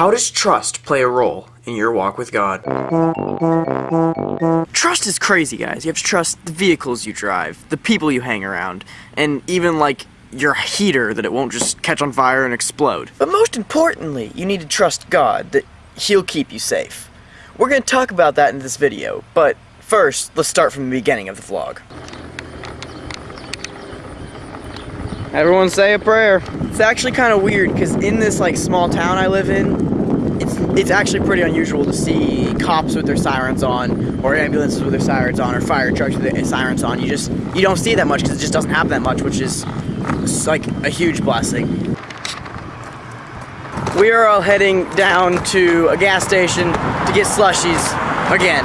How does trust play a role in your walk with God? Trust is crazy, guys. You have to trust the vehicles you drive, the people you hang around, and even like your heater that it won't just catch on fire and explode. But most importantly, you need to trust God that He'll keep you safe. We're going to talk about that in this video, but first, let's start from the beginning of the vlog. Everyone say a prayer. It's actually kind of weird because in this like small town I live in, it's it's actually pretty unusual to see cops with their sirens on, or ambulances with their sirens on, or fire trucks with their sirens on. You just you don't see that much because it just doesn't happen that much, which is like a huge blessing. We are all heading down to a gas station to get slushies again.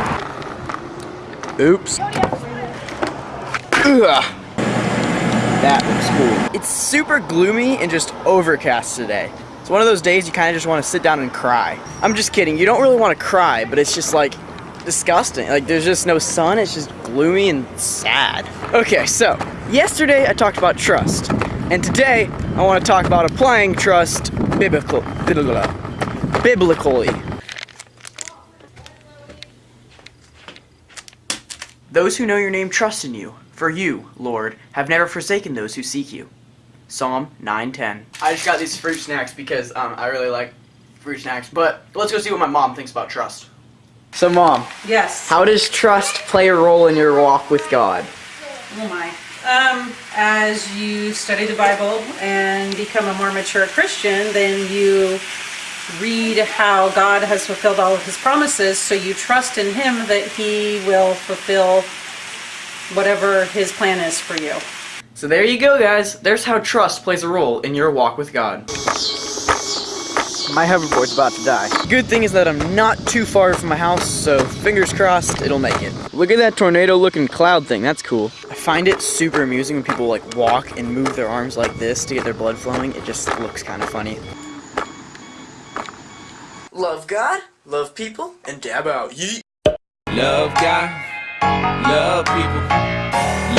Oops. Ugh. That cool. It's super gloomy and just overcast today. It's one of those days you kind of just want to sit down and cry. I'm just kidding. You don't really want to cry, but it's just like disgusting. Like there's just no sun. It's just gloomy and sad. Okay, so yesterday I talked about trust. And today I want to talk about applying trust biblical, biblically. Those who know your name trust in you. For you, Lord, have never forsaken those who seek you. Psalm 9:10. I just got these fruit snacks because um, I really like fruit snacks. But let's go see what my mom thinks about trust. So, mom. Yes. How does trust play a role in your walk with God? Oh my. Um, as you study the Bible and become a more mature Christian, then you read how God has fulfilled all of his promises, so you trust in him that he will fulfill whatever his plan is for you. So there you go, guys. There's how trust plays a role in your walk with God. My hoverboard's about to die. Good thing is that I'm not too far from my house, so fingers crossed it'll make it. Look at that tornado looking cloud thing, that's cool. I find it super amusing when people like walk and move their arms like this to get their blood flowing. It just looks kind of funny. Love God, love people, and dab out. Yeet. Love God, love people.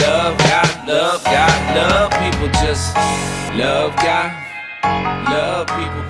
Love God, love God, love people. Just love God, love people.